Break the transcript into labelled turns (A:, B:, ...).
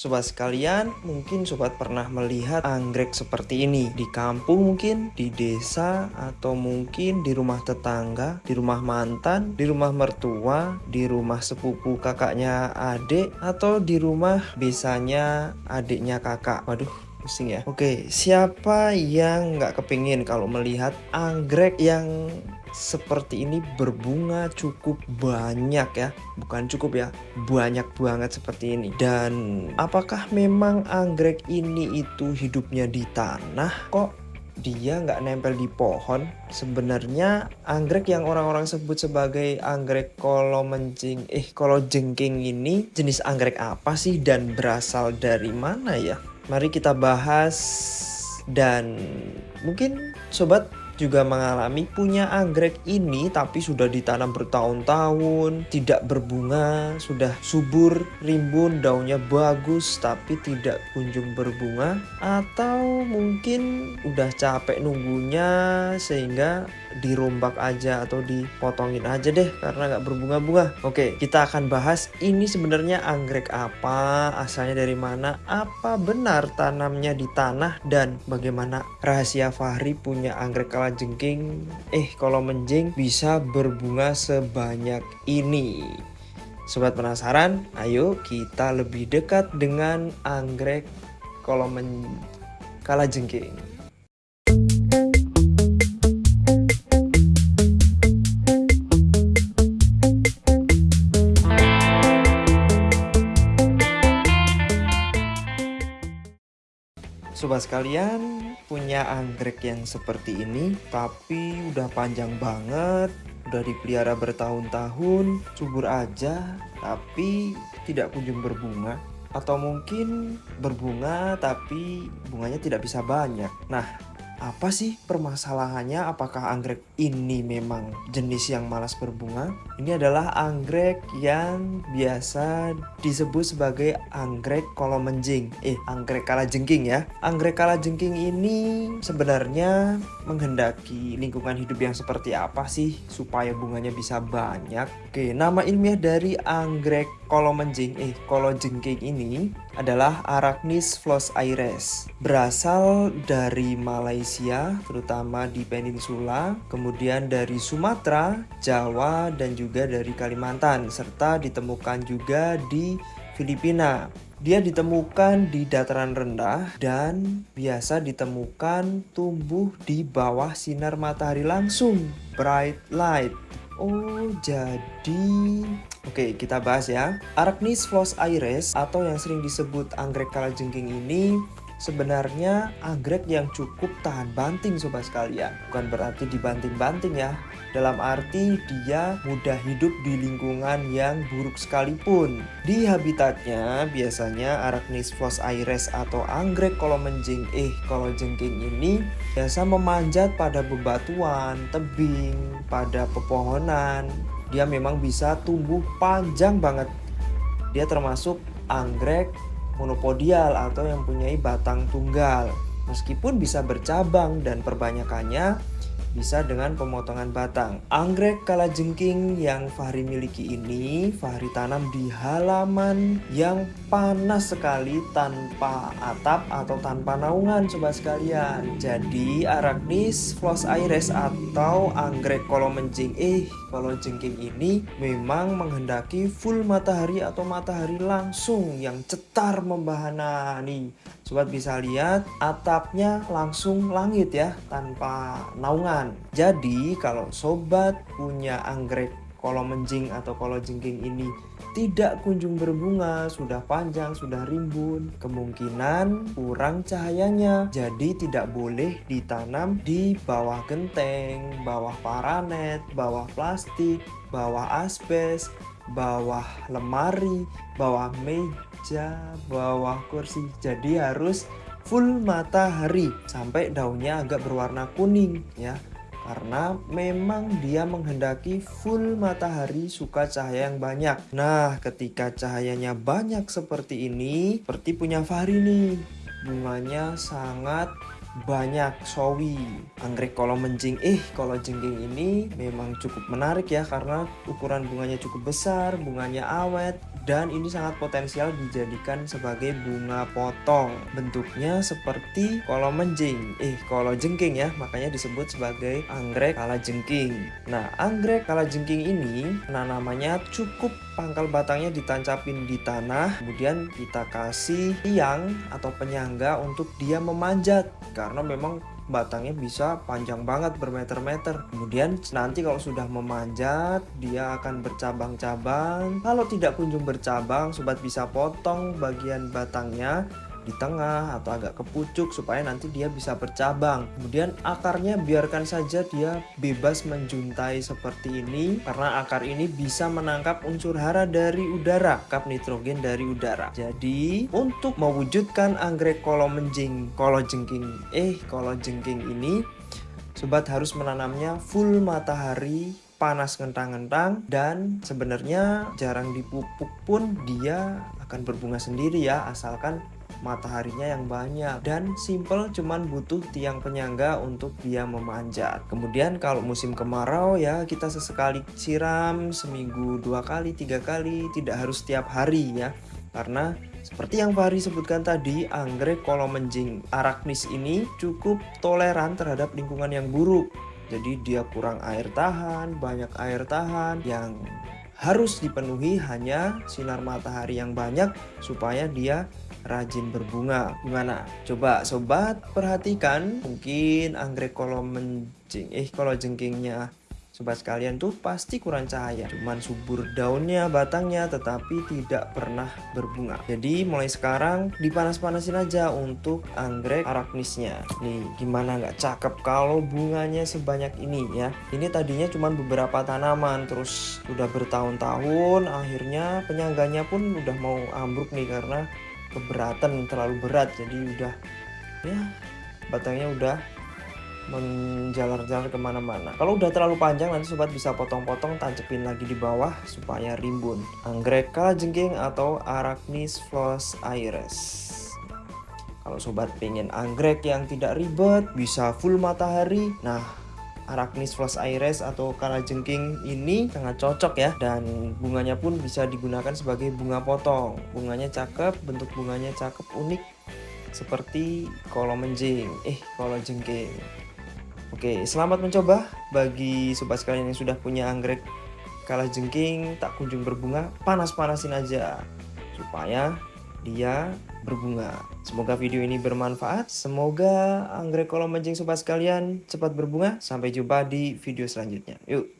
A: Sobat sekalian, mungkin sobat pernah melihat anggrek seperti ini di kampung mungkin, di desa, atau mungkin di rumah tetangga, di rumah mantan, di rumah mertua, di rumah sepupu kakaknya adik, atau di rumah besanya adiknya kakak. Waduh, pusing ya. Oke, siapa yang nggak kepingin kalau melihat anggrek yang seperti ini berbunga cukup banyak ya. Bukan cukup ya banyak banget seperti ini. Dan apakah memang anggrek ini itu hidupnya di tanah? Kok dia nggak nempel di pohon? Sebenarnya anggrek yang orang-orang sebut sebagai anggrek kolomencing eh kolo jengking ini jenis anggrek apa sih dan berasal dari mana ya? Mari kita bahas dan mungkin sobat juga mengalami punya anggrek ini tapi sudah ditanam bertahun-tahun, tidak berbunga, sudah subur, rimbun, daunnya bagus tapi tidak kunjung berbunga atau mungkin udah capek nunggunya sehingga dirombak aja atau dipotongin aja deh karena nggak berbunga-bunga. Oke, kita akan bahas ini sebenarnya anggrek apa, asalnya dari mana, apa benar tanamnya di tanah dan bagaimana rahasia Fahri punya anggrek kalajengking eh kalau menjing bisa berbunga sebanyak ini. Sobat penasaran? Ayo kita lebih dekat dengan anggrek kalau men kalajengking. Sobat sekalian punya anggrek yang seperti ini tapi udah panjang banget udah dipelihara bertahun-tahun subur aja tapi tidak kunjung berbunga. Atau mungkin berbunga tapi bunganya tidak bisa banyak. Nah apa sih permasalahannya? Apakah anggrek ini memang jenis yang malas berbunga? Ini adalah anggrek yang biasa disebut sebagai anggrek kolomenjing. Eh, anggrek kalajengking ya. Anggrek kalajengking ini sebenarnya menghendaki lingkungan hidup yang seperti apa sih supaya bunganya bisa banyak? Oke, nama ilmiah dari anggrek kolomenjing, eh kolojengking ini adalah Arachnis flos aires. Berasal dari Malaysia terutama di peninsula, kemudian dari Sumatera, Jawa, dan juga dari Kalimantan, serta ditemukan juga di Filipina. Dia ditemukan di dataran rendah dan biasa ditemukan tumbuh di bawah sinar matahari langsung, bright light. Oh, jadi Oke, kita bahas ya. Arachnis flos aires atau yang sering disebut anggrek kalajengking ini sebenarnya anggrek yang cukup tahan banting sobat sekalian. Bukan berarti dibanting-banting ya. Dalam arti dia mudah hidup di lingkungan yang buruk sekalipun. Di habitatnya biasanya Arachnis flos aires atau anggrek kolomenjing eh jengking ini biasa memanjat pada bebatuan, tebing, pada pepohonan. Dia memang bisa tumbuh panjang banget. Dia termasuk anggrek monopodial atau yang punya batang tunggal. Meskipun bisa bercabang dan perbanyakannya bisa dengan pemotongan batang. Anggrek kalajengking yang Fahri miliki ini Fahri tanam di halaman yang panas sekali tanpa atap atau tanpa naungan sobat sekalian. Jadi Arachnis flos aires atau anggrek kolomenjing eh kalajengking ini memang menghendaki full matahari atau matahari langsung yang cetar membahana nih. Sobat bisa lihat atapnya langsung langit ya tanpa naungan jadi kalau sobat punya anggrek kolomenjing atau kolojengking ini tidak kunjung berbunga, sudah panjang, sudah rimbun, kemungkinan kurang cahayanya. Jadi tidak boleh ditanam di bawah genteng, bawah paranet, bawah plastik, bawah asbes, bawah lemari, bawah meja, bawah kursi. Jadi harus full matahari sampai daunnya agak berwarna kuning ya karena memang dia menghendaki full matahari suka cahaya yang banyak. Nah, ketika cahayanya banyak seperti ini, seperti punya Fahri nih, bunganya sangat banyak sawi anggrek kolomenjing eh kalau jengking ini memang cukup menarik ya karena ukuran bunganya cukup besar bunganya awet dan ini sangat potensial dijadikan sebagai bunga potong. Bentuknya seperti kolomenjing eh kalau jengking ya makanya disebut sebagai anggrek kalajengking nah anggrek kalajengking ini penanamannya cukup pangkal batangnya ditancapin di tanah kemudian kita kasih tiang atau penyangga untuk dia memanjat. Karena memang batangnya bisa panjang banget bermeter-meter. Kemudian nanti kalau sudah memanjat dia akan bercabang-cabang. Kalau tidak kunjung bercabang sobat bisa potong bagian batangnya di tengah atau agak ke pucuk supaya nanti dia bisa bercabang. Kemudian akarnya biarkan saja dia bebas menjuntai seperti ini karena akar ini bisa menangkap unsur hara dari udara kap nitrogen dari udara. Jadi untuk mewujudkan anggrek kolomenjing jengking eh jengking ini sobat harus menanamnya full matahari panas ngentang-ngentang dan sebenarnya jarang dipupuk pun dia akan berbunga sendiri ya asalkan mataharinya yang banyak. Dan simple cuman butuh tiang penyangga untuk dia memanjat. Kemudian kalau musim kemarau ya kita sesekali siram seminggu dua kali tiga kali tidak harus setiap hari ya. Karena seperti yang Fahri sebutkan tadi, anggrek kolomenjing arachnis ini cukup toleran terhadap lingkungan yang buruk. Jadi dia kurang air tahan, banyak air tahan yang harus dipenuhi hanya sinar matahari yang banyak supaya dia rajin berbunga. Gimana? Coba sobat perhatikan. Mungkin anggrek kalau menjing eh kalau jengkingnya sobat sekalian tuh pasti kurang cahaya. Cuman subur daunnya batangnya tetapi tidak pernah berbunga. Jadi mulai sekarang dipanas-panasin aja untuk anggrek arachnisnya nih gimana nggak cakep kalau bunganya sebanyak ini ya? Ini tadinya cuma beberapa tanaman terus udah bertahun-tahun akhirnya penyangganya pun udah mau ambruk nih karena keberatan terlalu berat. Jadi udah ya batangnya udah menjalar-jalar ke mana-mana. Kalau udah terlalu panjang nanti sobat bisa potong-potong tancepin lagi di bawah supaya rimbun. Anggrek kalajengking atau Arachnis flos iris kalau sobat pengen anggrek yang tidak ribet bisa full matahari. Nah Arachnis flos iris atau kalajengking ini sangat cocok ya. Dan bunganya pun bisa digunakan sebagai bunga potong. Bunganya cakep bentuk bunganya cakep unik. Seperti kolomenjing eh kalajengking Oke selamat mencoba bagi sobat sekalian yang sudah punya anggrek kalajengking tak kunjung berbunga panas-panasin aja supaya dia berbunga. Semoga video ini bermanfaat. Semoga anggrek kolom mancing sobat sekalian cepat berbunga. Sampai jumpa di video selanjutnya. Yuk.